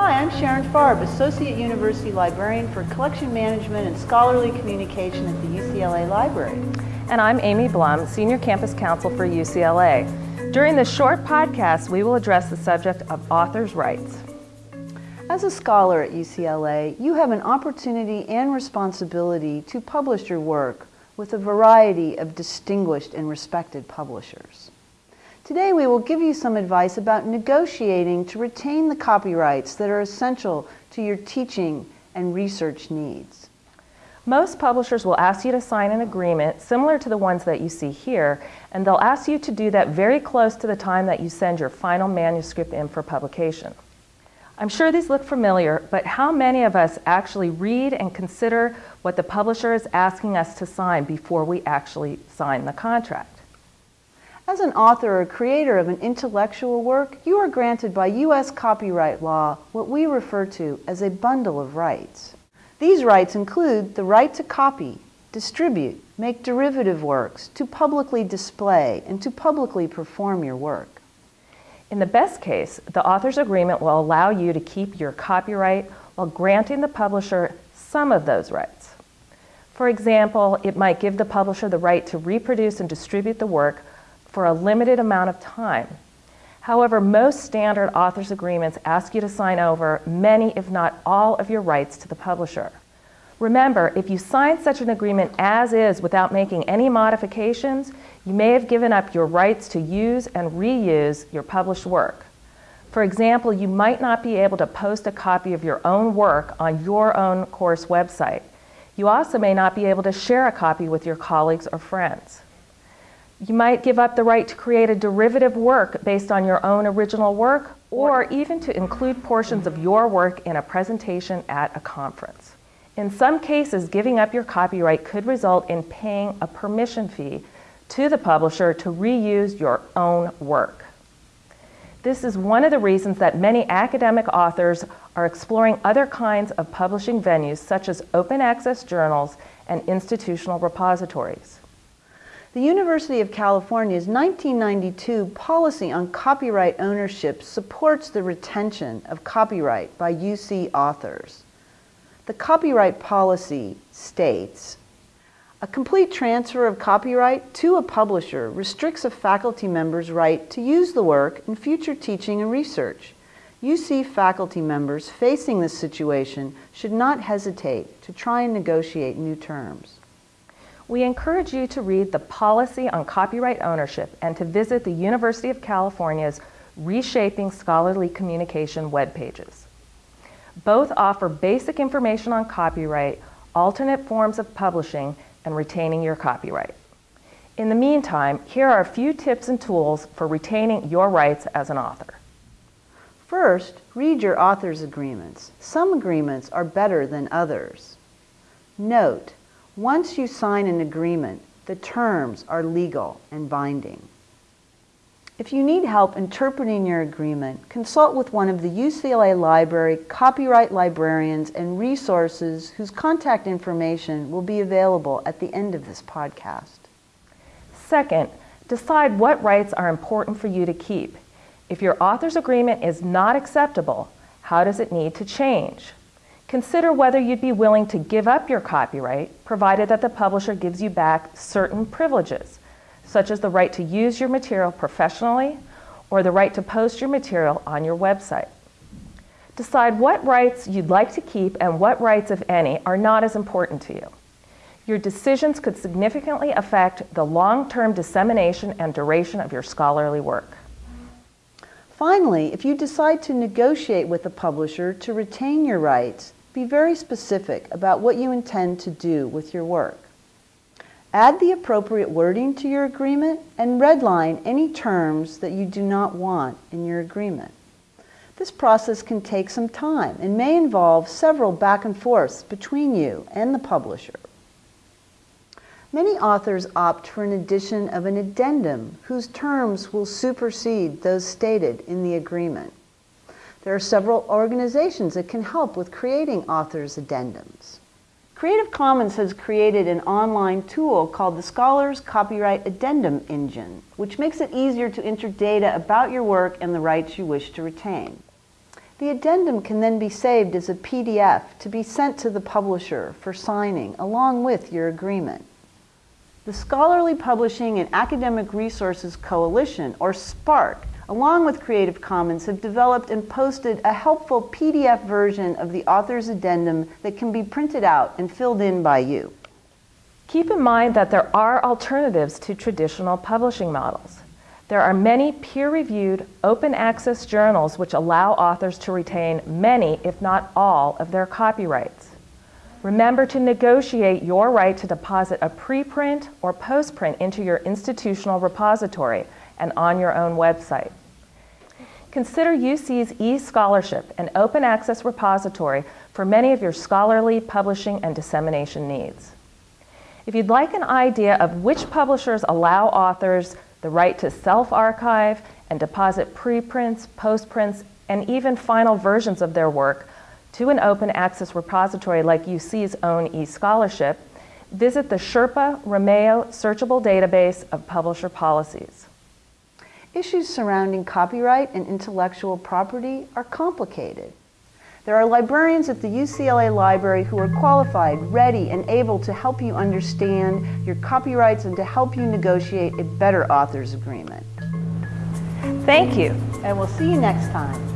Hi, I'm Sharon Farb, Associate University Librarian for Collection Management and Scholarly Communication at the UCLA Library. And I'm Amy Blum, Senior Campus Counsel for UCLA. During this short podcast, we will address the subject of authors' rights. As a scholar at UCLA, you have an opportunity and responsibility to publish your work with a variety of distinguished and respected publishers. Today we will give you some advice about negotiating to retain the copyrights that are essential to your teaching and research needs. Most publishers will ask you to sign an agreement similar to the ones that you see here, and they'll ask you to do that very close to the time that you send your final manuscript in for publication. I'm sure these look familiar, but how many of us actually read and consider what the publisher is asking us to sign before we actually sign the contract? As an author or creator of an intellectual work, you are granted by U.S. copyright law what we refer to as a bundle of rights. These rights include the right to copy, distribute, make derivative works, to publicly display, and to publicly perform your work. In the best case, the author's agreement will allow you to keep your copyright while granting the publisher some of those rights. For example, it might give the publisher the right to reproduce and distribute the work for a limited amount of time. However, most standard authors agreements ask you to sign over many, if not all, of your rights to the publisher. Remember, if you sign such an agreement as is without making any modifications, you may have given up your rights to use and reuse your published work. For example, you might not be able to post a copy of your own work on your own course website. You also may not be able to share a copy with your colleagues or friends. You might give up the right to create a derivative work based on your own original work, or even to include portions of your work in a presentation at a conference. In some cases, giving up your copyright could result in paying a permission fee to the publisher to reuse your own work. This is one of the reasons that many academic authors are exploring other kinds of publishing venues such as open access journals and institutional repositories. The University of California's 1992 policy on copyright ownership supports the retention of copyright by UC authors. The copyright policy states, a complete transfer of copyright to a publisher restricts a faculty member's right to use the work in future teaching and research. UC faculty members facing this situation should not hesitate to try and negotiate new terms we encourage you to read the Policy on Copyright Ownership and to visit the University of California's Reshaping Scholarly Communication web pages. Both offer basic information on copyright, alternate forms of publishing, and retaining your copyright. In the meantime, here are a few tips and tools for retaining your rights as an author. First, read your author's agreements. Some agreements are better than others. Note, once you sign an agreement, the terms are legal and binding. If you need help interpreting your agreement, consult with one of the UCLA Library copyright librarians and resources whose contact information will be available at the end of this podcast. Second, decide what rights are important for you to keep. If your author's agreement is not acceptable, how does it need to change? Consider whether you'd be willing to give up your copyright, provided that the publisher gives you back certain privileges, such as the right to use your material professionally or the right to post your material on your website. Decide what rights you'd like to keep and what rights, if any, are not as important to you. Your decisions could significantly affect the long-term dissemination and duration of your scholarly work. Finally, if you decide to negotiate with the publisher to retain your rights, be very specific about what you intend to do with your work. Add the appropriate wording to your agreement and redline any terms that you do not want in your agreement. This process can take some time and may involve several back and forths between you and the publisher. Many authors opt for an addition of an addendum whose terms will supersede those stated in the agreement. There are several organizations that can help with creating authors' addendums. Creative Commons has created an online tool called the Scholars Copyright Addendum Engine, which makes it easier to enter data about your work and the rights you wish to retain. The addendum can then be saved as a PDF to be sent to the publisher for signing along with your agreement. The Scholarly Publishing and Academic Resources Coalition, or SPARC, along with Creative Commons, have developed and posted a helpful PDF version of the author's addendum that can be printed out and filled in by you. Keep in mind that there are alternatives to traditional publishing models. There are many peer-reviewed, open access journals which allow authors to retain many, if not all, of their copyrights. Remember to negotiate your right to deposit a preprint or postprint into your institutional repository and on your own website. Consider UC's eScholarship, an open access repository for many of your scholarly publishing and dissemination needs. If you'd like an idea of which publishers allow authors the right to self-archive and deposit preprints, postprints, and even final versions of their work to an open access repository like UC's own eScholarship, visit the Sherpa Romeo Searchable Database of Publisher Policies. Issues surrounding copyright and intellectual property are complicated. There are librarians at the UCLA Library who are qualified, ready, and able to help you understand your copyrights and to help you negotiate a better author's agreement. Thank you. And we'll see you next time.